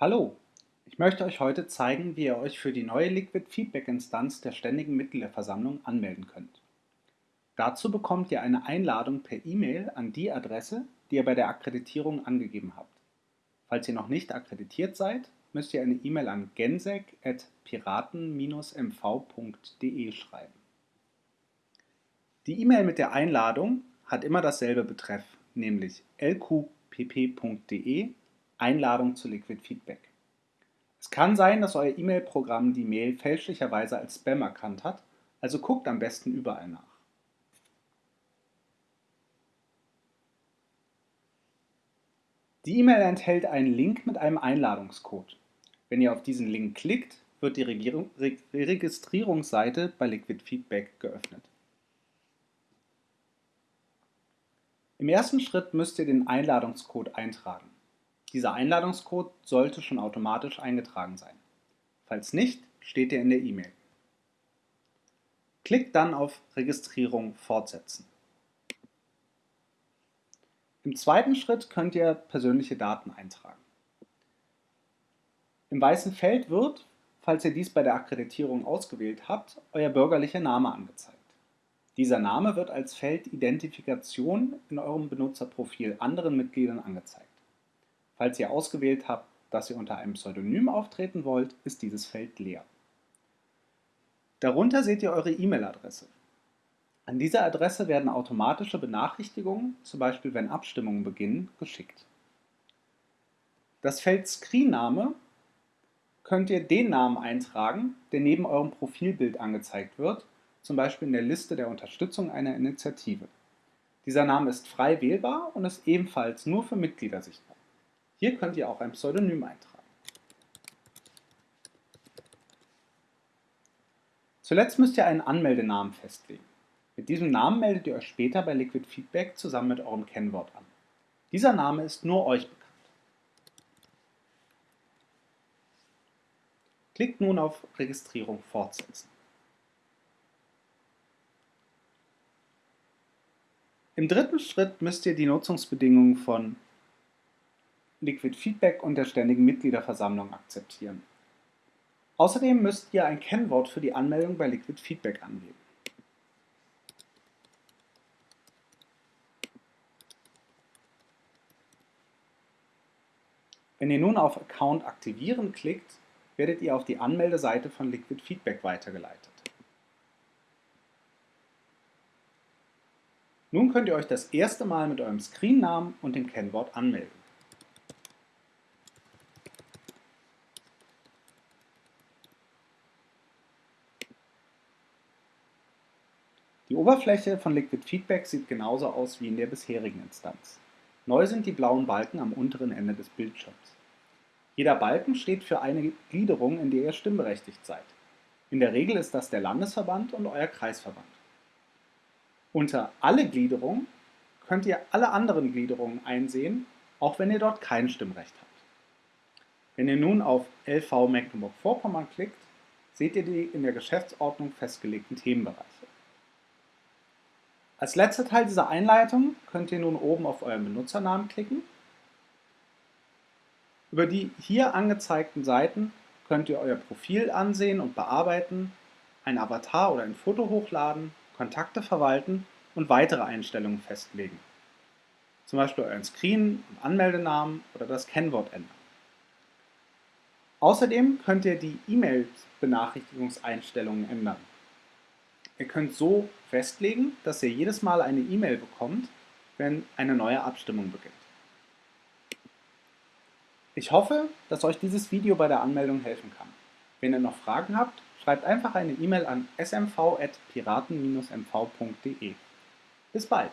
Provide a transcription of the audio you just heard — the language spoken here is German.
Hallo, ich möchte euch heute zeigen, wie ihr euch für die neue Liquid Feedback Instanz der Ständigen Mitgliederversammlung anmelden könnt. Dazu bekommt ihr eine Einladung per E-Mail an die Adresse, die ihr bei der Akkreditierung angegeben habt. Falls ihr noch nicht akkreditiert seid, müsst ihr eine E-Mail an gensec.piraten-mv.de schreiben. Die E-Mail mit der Einladung hat immer dasselbe Betreff, nämlich lqpp.de Einladung zu Liquid Feedback. Es kann sein, dass euer E-Mail-Programm die Mail fälschlicherweise als Spam erkannt hat, also guckt am besten überall nach. Die E-Mail enthält einen Link mit einem Einladungscode. Wenn ihr auf diesen Link klickt, wird die Registrierungsseite bei Liquid Feedback geöffnet. Im ersten Schritt müsst ihr den Einladungscode eintragen. Dieser Einladungscode sollte schon automatisch eingetragen sein. Falls nicht, steht er in der E-Mail. Klickt dann auf Registrierung fortsetzen. Im zweiten Schritt könnt ihr persönliche Daten eintragen. Im weißen Feld wird, falls ihr dies bei der Akkreditierung ausgewählt habt, euer bürgerlicher Name angezeigt. Dieser Name wird als Feld Identifikation in eurem Benutzerprofil anderen Mitgliedern angezeigt. Falls ihr ausgewählt habt, dass ihr unter einem Pseudonym auftreten wollt, ist dieses Feld leer. Darunter seht ihr eure E-Mail-Adresse. An dieser Adresse werden automatische Benachrichtigungen, zum Beispiel wenn Abstimmungen beginnen, geschickt. Das Feld Screenname könnt ihr den Namen eintragen, der neben eurem Profilbild angezeigt wird, zum Beispiel in der Liste der Unterstützung einer Initiative. Dieser Name ist frei wählbar und ist ebenfalls nur für Mitglieder sichtbar. Hier könnt ihr auch ein Pseudonym eintragen. Zuletzt müsst ihr einen Anmeldenamen festlegen. Mit diesem Namen meldet ihr euch später bei Liquid Feedback zusammen mit eurem Kennwort an. Dieser Name ist nur euch bekannt. Klickt nun auf Registrierung fortsetzen. Im dritten Schritt müsst ihr die Nutzungsbedingungen von Liquid Feedback und der Ständigen Mitgliederversammlung akzeptieren. Außerdem müsst ihr ein Kennwort für die Anmeldung bei Liquid Feedback angeben. Wenn ihr nun auf Account aktivieren klickt, werdet ihr auf die Anmeldeseite von Liquid Feedback weitergeleitet. Nun könnt ihr euch das erste Mal mit eurem Screennamen und dem Kennwort anmelden. Oberfläche von Liquid Feedback sieht genauso aus wie in der bisherigen Instanz. Neu sind die blauen Balken am unteren Ende des Bildschirms. Jeder Balken steht für eine Gliederung, in der ihr stimmberechtigt seid. In der Regel ist das der Landesverband und euer Kreisverband. Unter Alle Gliederungen könnt ihr alle anderen Gliederungen einsehen, auch wenn ihr dort kein Stimmrecht habt. Wenn ihr nun auf LV Mecklenburg-Vorpommern klickt, seht ihr die in der Geschäftsordnung festgelegten Themenbereiche. Als letzter Teil dieser Einleitung könnt ihr nun oben auf euren Benutzernamen klicken. Über die hier angezeigten Seiten könnt ihr euer Profil ansehen und bearbeiten, ein Avatar oder ein Foto hochladen, Kontakte verwalten und weitere Einstellungen festlegen. Zum Beispiel euren Screen- Anmeldenamen oder das Kennwort ändern. Außerdem könnt ihr die E-Mail-Benachrichtigungseinstellungen ändern. Ihr könnt so festlegen, dass ihr jedes Mal eine E-Mail bekommt, wenn eine neue Abstimmung beginnt. Ich hoffe, dass euch dieses Video bei der Anmeldung helfen kann. Wenn ihr noch Fragen habt, schreibt einfach eine E-Mail an smv.piraten-mv.de. Bis bald!